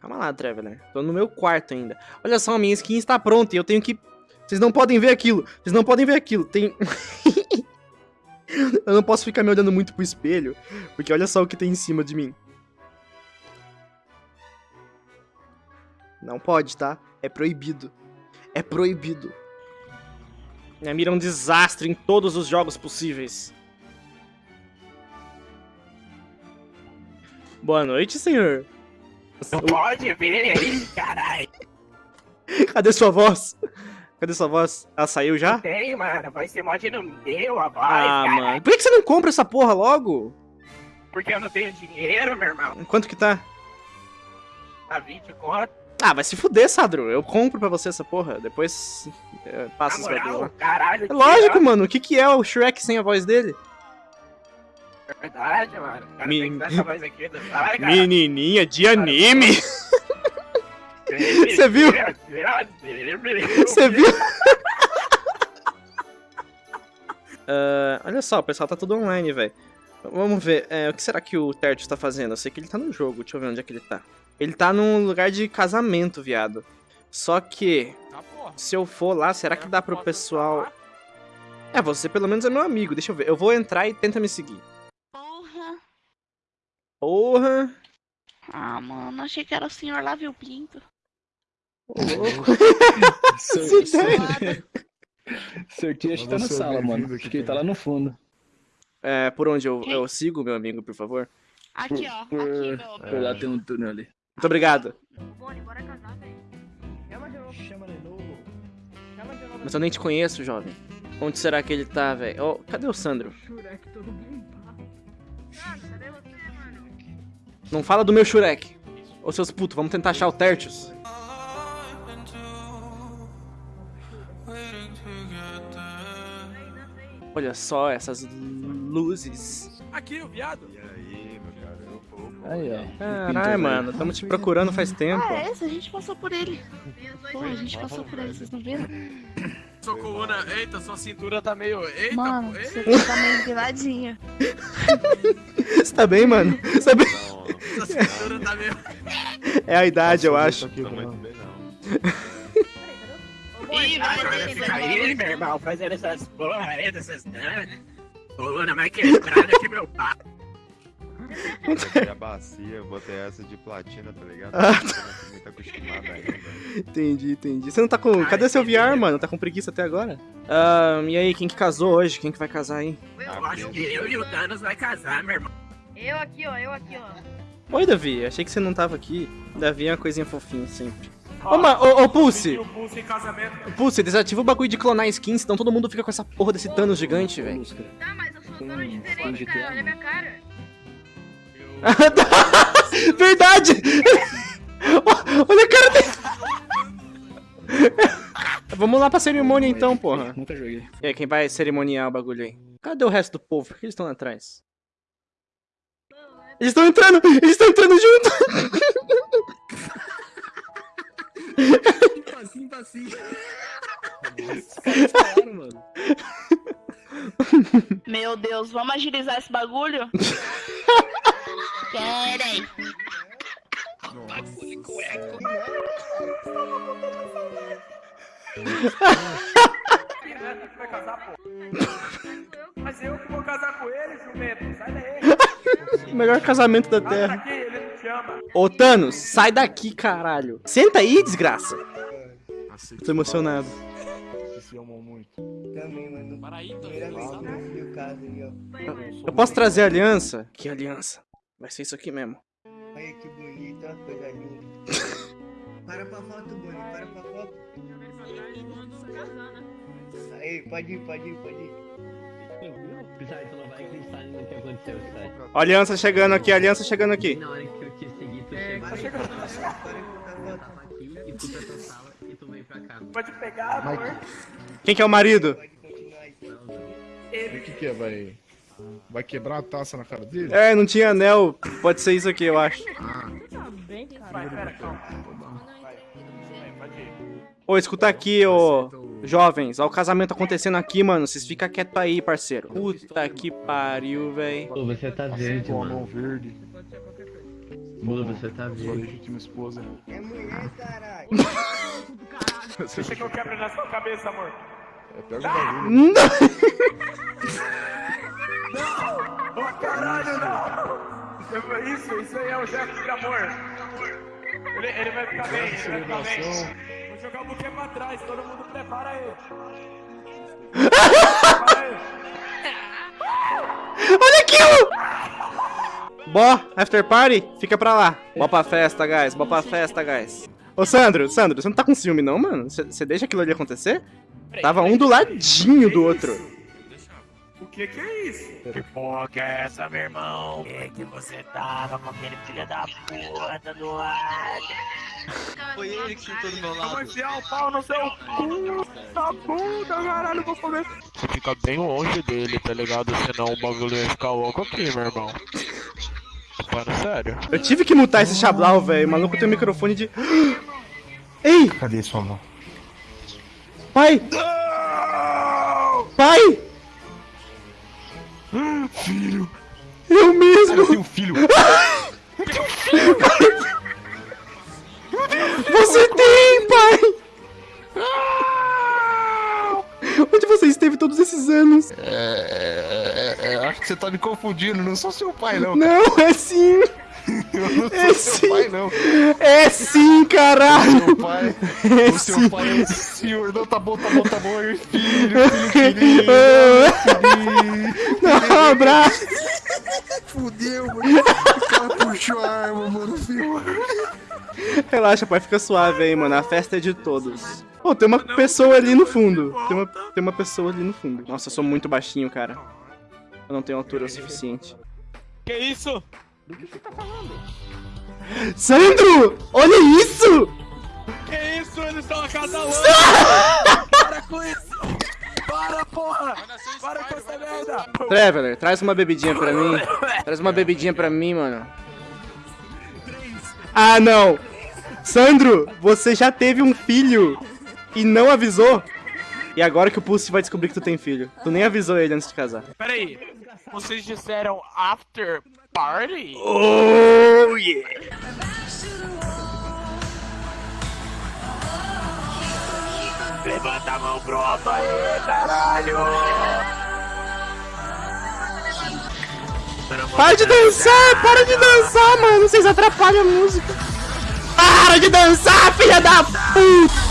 Calma lá, Traveler. Tô no meu quarto ainda. Olha só, minha skin está pronta e eu tenho que... Vocês não podem ver aquilo. Vocês não podem ver aquilo. Tem... eu não posso ficar me olhando muito pro espelho, porque olha só o que tem em cima de mim. Não pode, tá? É proibido. É proibido. Minha mira é um desastre em todos os jogos possíveis. Boa noite, senhor. Não pode ver aí, caralho. Cadê sua voz? Cadê sua voz? Ela saiu já? Tem, mano. Vai ser mod no meu, a voz, Ah, caralho. mano. Por que você não compra essa porra logo? Porque eu não tenho dinheiro, meu irmão. Quanto que tá? A 20 conto. Ah, vai se fuder, Sadro. Eu compro pra você essa porra. Depois é, passa bagulhos moral, lá. caralho. É lógico, mano. O que que é o Shrek sem a voz dele? É verdade, mano. O cara Me- tem que dar essa voz aqui. Menininha de anime. Você viu? Você viu? Ah, olha só, o pessoal tá tudo online, velho. Vamos ver, é, o que será que o Tertius tá fazendo? Eu sei que ele tá no jogo, deixa eu ver onde é que ele tá. Ele tá num lugar de casamento, viado. Só que, Tá, se eu for lá, será que dá pro pessoal... É, você pelo menos é meu amigo, deixa eu ver. Eu vou entrar e tenta me seguir. Porra. Ah, mano, achei que era o senhor lá, viu, Pinto? Ô, louco. Sorteio acho que tá na é sala, mano. Acho que ele tá lá no fundo. É, por onde eu, eu sigo, meu amigo, por favor? Aqui, ó. Por- Aqui, meu. Por lá tem um túnel ali. Muito obrigado. Boni, bora casar, velho. Chama de novo. Chama de novo. Chama de novo. Mas eu nem te conheço, jovem. Onde será que ele tá, velho? Ó, cadê o Sandro? Shurek todo limpado. Mano, cadê você? Não fala do meu Shurek. Ô seus putos, vamos tentar achar o Tertius. Olha só essas luzes. Aqui, o viado. E aí, meu cara? Eu vou. Aí, ó. Caralho, mano, estamos te procurando faz tempo. Ah, é esse? A gente passou por ele. Porra, a gente passou por ele, vocês não viram? Sua coluna. Eita, sua cintura tá meio. Eita, Mano, pô. você Eita, tá meio viradinho. Você tá bem, mano? Você tá bem? Cintura tá meio. É a idade, eu acho. Tá muito bem, não. Ih, vai vai aí, meu irmão, fazendo essas porra aí, dessas danas. Coluna mais quebrada que meu pai. Eu botei a bacia, eu botei essa de platina, tá ligado? Ah. Não tô muito acostumado ainda. Entendi, entendi. Você não tá com. Cadê seu VR, mano? Tá com preguiça até agora? Ah, e aí, quem que casou hoje? Quem que vai casar aí? Eu acho que eu e o Thanos vai casar, meu irmão. Eu aqui, ó, eu aqui, ó. Oi, Davi. Achei que você não tava aqui. Davi é uma coisinha fofinha sempre. Ô, ma- ô, ô, Pulse! Casamento. Pulse, desativa o bagulho de clonar skins, senão todo mundo fica com essa porra desse Thanos gigante, velho. Tá, mas eu sou um diferente, GTA, cara. Olha minha cara. Verdade! Olha a cara dele! Vamos lá pra cerimônia então, porra. Nunca joguei. E aí, quem vai cerimoniar o bagulho aí? Cadê o resto do povo? Por que eles estão lá atrás? Eles estão entrando! Eles estão entrando junto! Passinho, passinho. Mano. Meu Deus, vamos agilizar esse bagulho? Que vai casar, pô. Mas eu que vou casar com melhor casamento da Terra. daqui, ele não te ama. Ô, Thanos, sai daqui, caralho. Senta aí, desgraça. Tô emocionado. Vocês se amam muito. Também, mano. Para aí, Primeira vez que eu. Eu posso trazer a aliança? Que aliança? Vai ser isso aqui mesmo. Olha que bonito, ó, coisa linda. para pra foto, Boni, para pra foto. Aí, pode ir, pode ir, pode ir. Tu não vai acreditar no que aconteceu. Ó, aliança chegando aqui, aliança chegando aqui. Na hora que eu te segui, tu Para chegou pra foto, para pra foto. aqui e fui pra tua sala e tu veio pra cá. Pode pegar, amor. Quem que é o marido? O que que é? Vai... Vai quebrar a taça na cara dele? É, não tinha anel. Pode ser isso aqui, eu acho. Vai, pera, calma. Vai, vai, pode ir. Ô, escuta aqui, ô. Jovens, ó o casamento acontecendo aqui, mano. Vocês ficam quietos aí, parceiro. Puta que pariu, véi. Pô, você tá verde, mano. mão verde. Mula, você tá Sua vivo. legítima esposa. É mulher, caralho. Deixa que eu quebro na sua cabeça, amor. É, pega o bagulho. Não! Ô, caralho, não! Isso, isso aí é o gesto de amor. Ele, ele vai ficar bem, ele vai ficar bem. Vou jogar o buquê pra trás, todo mundo prepara aí. Olha aquilo! Bó, after party, fica pra lá. Bó pra festa, guys. Bó pra festa, guys. Ô, Sandro, Sandro, você não tá com ciúme não, mano? Você você deixa aquilo ali acontecer? Tava um do ladinho do outro. Que que é isso? Que porra que é essa, meu irmão? Que que você tava com aquele filho da puta do lado? Foi ele que sentou do meu Eu vou lado. enfiar o pau no seu cu da puta, caralho, vou comer. Você fica bem longe dele, tá ligado? Senão o bagulho ia ficar louco aqui, meu irmão. Falando sério. Eu tive que mutar esse chablau, velho. O maluco tem um microfone de... Ei, Cadê sua mão? pai! Pai! Filho! Eu mesmo! Eu tenho um filho! Você tem, pai! Onde você esteve todos esses anos? É, é, é, acho que você tá me confundindo, não sou seu pai, não. Não, é sim! Eu não sou É seu sim. pai, não. É sim, caralho! Seu pai. É O seu sim! pai é o senhor. Não, tá bom, tá bom, tá bom. Filho, filho querido. filho. Não, abraço! Fudeu, mano. O cara puxou a arma, mano, filho. Relaxa, pai, fica suave aí, mano. A festa é de todos. Pô, tem uma pessoa ali no fundo. Tem uma, tem uma pessoa ali no fundo. Nossa, eu sou muito baixinho, cara. Eu não tenho altura o suficiente. Que isso? Sandro! Olha isso! Que isso? Eles estão acasalando! Para com isso! Para, porra! Para com essa merda! Traveler, traz uma bebidinha pra mim. Traz uma bebidinha pra mim, mano. Ah, não! Sandro, você já teve um filho e não avisou? E agora que o Pulse vai descobrir que tu tem filho. Tu nem avisou ele antes de casar. Peraí, vocês disseram after party? Oh, yeah! Levanta a mão pro alto aí, caralho! Para de dançar! Para de dançar, mano! Vocês atrapalham a música. Para de dançar, filha da puta!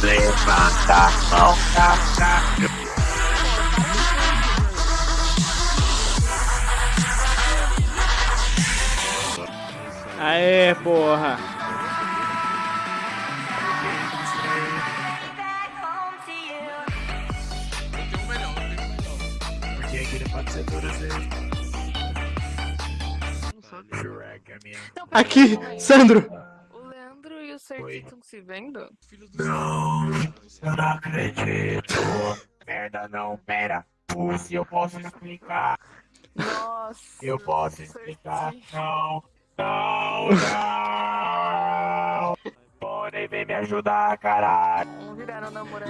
Levanta a mão, caralho! É minha. Aqui, Sandro! O Leandro e o Serginho estão se vendo? Não, eu não acredito. Merda não, pera. Pussy, eu posso explicar. Nossa. Eu posso explicar. Não, não, não. Pony, vem me ajudar, caralho.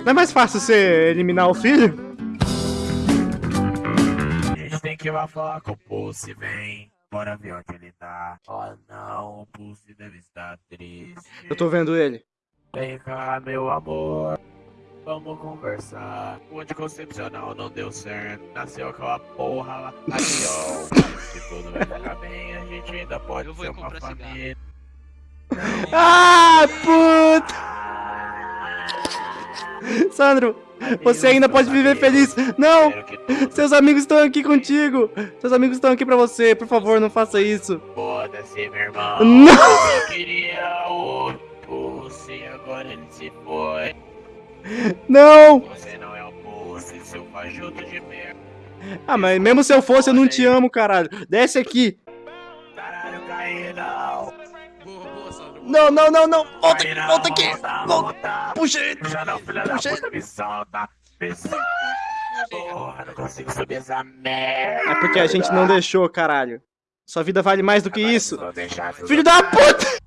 Não é mais fácil você eliminar o filho? A gente tem que ir lá falar com o Pussy, vem. Bora ver onde ele tá. Oh não, o Pussy deve estar triste. Eu tô vendo ele. Vem cá, meu amor. Vamos conversar. O anticoncepcional não deu certo. Nasceu aquela porra lá. Aqui, ó. Se tudo vai ficar bem, a gente ainda pode Eu vou ser uma comprar cigarro. família. Ah, puta! Sandro, você ainda pode viver feliz. Não! Seus amigos estão aqui contigo! Seus amigos estão aqui pra você. Por favor, não faça isso. Foda-se, meu irmão. Não! Eu queria o Pussy, agora ele se foi. Não! Você não é o seu fajuto de merda. Ah, mas mesmo se eu fosse, eu não te amo, caralho. Desce aqui. Caralho, caí, não. Não, não, não, não. Volta aqui, volta aqui. Volta. Puxa ele. Puxa me solta. Me solta. Porra, não consigo subir essa merda. É porque a gente não deixou, caralho. Sua vida vale mais do que isso. Filho da puta!